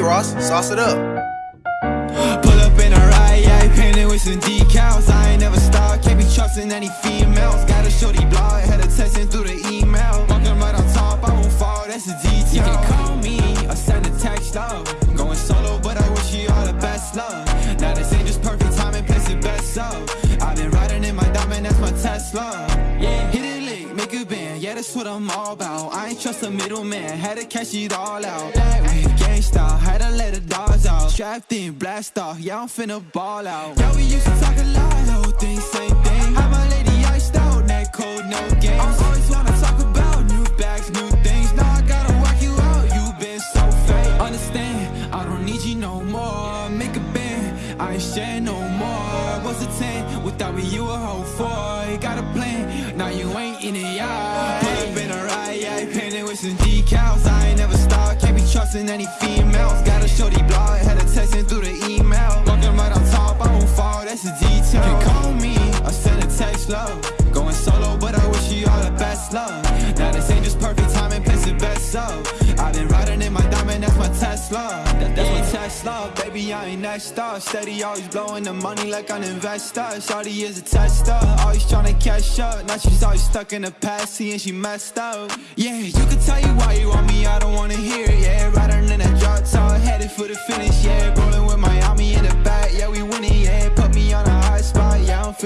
sauce, sauce it up. Pull up in a ride, yeah, painted with some decals. I ain't never stop, can't be trusting any females. Got a shorty blog, had her texting through the email. Walking right on top, I won't fall, that's a detail. You can call me or send a text, love. Going solo, but I wish you all the best love. Now this ain't just perfect timing, place it best so. I've been riding in my diamond, that's my Tesla. Yeah, hit it lick, make a band, yeah, that's what I'm all about. I ain't trust a middleman, had to cash it all out. Black wave, gang had to let the dogs out. Strapped in, blast off, yeah, I'm finna ball out. Yeah, we used to talk a lot, whole thing, same thing. How my lady iced out, neck cold, no games. I always wanna talk about new bags, new things. Now I gotta work you out, you been so fake. Understand, I don't need you no more. Make a band, I ain't share no more. What's a 10 without me, you a whole four. Got a plan, now you ain't in it, yeah. Pull up in a ride, yeah, painted with some decals. I ain't never trusting any females. Got a shorty blog, had her texting through the email. Walking right on top, I won't fall, that's a detail. Can call me, or send a text, love. Going solo, but I wish you all the best love. Now this ain't just perfect timing, place it best so. I've been riding in my diamond, that's my Tesla. That, that's my Tesla, baby, I ain't next up. Steady, always blowing the money like an investor. Shawty is a tester, always trying to catch up. Now she's always stuck in the past, seeing she messed up. Yeah,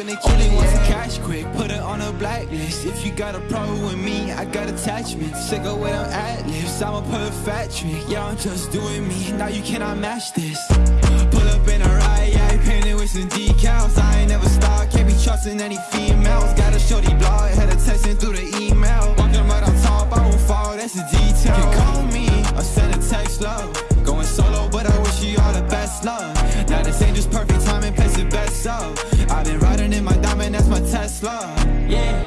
finna kill it. Want some cash quick, put it on a blacklist. If you got a problem with me, I got attachments. Sick of with them ad libs, I'm a perfect trick. Yeah, I'm just doing me, now you cannot match this. Pull up in a ride, yeah, painted with some decals. I ain't never stop, can't be trusting any females. Got a shorty blog, had her texting through the email. Walking right on top, I won't fall, that's a detail. You can call me or send a text, love. Going solo, but I wish you all the best love. Now this ain't just perfect timing, place it best so. Tesla. Yeah.